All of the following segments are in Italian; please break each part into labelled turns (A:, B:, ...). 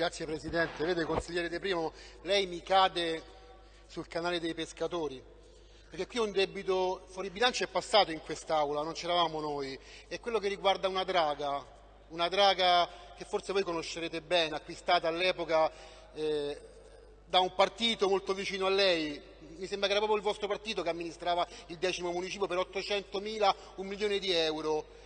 A: Grazie Presidente. Vede, consigliere De Primo, lei mi cade sul canale dei pescatori, perché qui un debito fuori bilancio è passato in quest'Aula, non c'eravamo noi, è quello che riguarda una draga, una draga che forse voi conoscerete bene, acquistata all'epoca eh, da un partito molto vicino a lei, mi sembra che era proprio il vostro partito che amministrava il decimo municipio per 800 mila, un milione di euro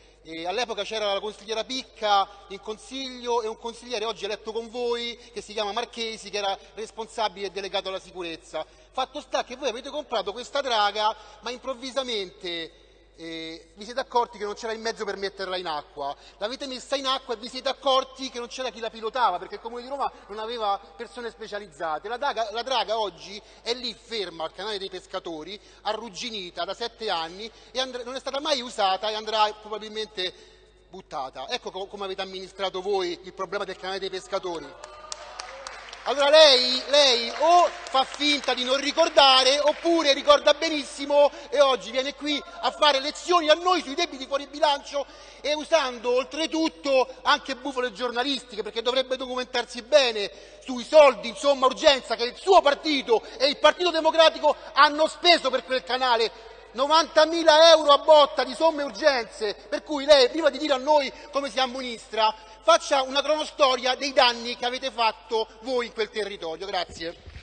A: all'epoca c'era la consigliera Picca in consiglio e un consigliere oggi eletto con voi che si chiama Marchesi che era responsabile e delegato alla sicurezza. Fatto sta che voi avete comprato questa draga ma improvvisamente eh, vi siete accorti che non c'era il mezzo per metterla in acqua, l'avete messa in acqua e vi siete accorti che non c'era chi la pilotava perché il Comune di Roma non aveva persone specializzate. La draga, la draga oggi è lì ferma al canale dei pescatori, arrugginita da sette anni e and- non è stata mai usata e andrà probabilmente buttata. Ecco co- come avete amministrato voi il problema del canale dei pescatori. Allora lei, lei, o fa finta di non ricordare oppure ricorda benissimo e oggi viene qui a fare lezioni a noi sui debiti fuori bilancio e usando oltretutto anche bufale giornalistiche perché dovrebbe documentarsi bene sui soldi, insomma urgenza che il suo partito e il Partito Democratico hanno speso per quel canale 90.000 euro a botta di somme urgenze, per cui lei prima di dire a noi come si amministra faccia una cronostoria dei danni che avete fatto voi in quel territorio. Grazie.